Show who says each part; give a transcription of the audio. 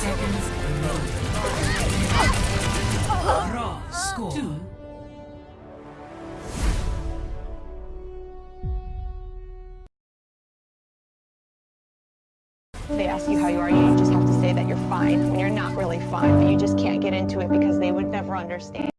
Speaker 1: seconds remaining. Raw score. Two.
Speaker 2: They ask you how you are, you just have to say that you're fine when you're not really fine, but you just can't get into it because they would never understand.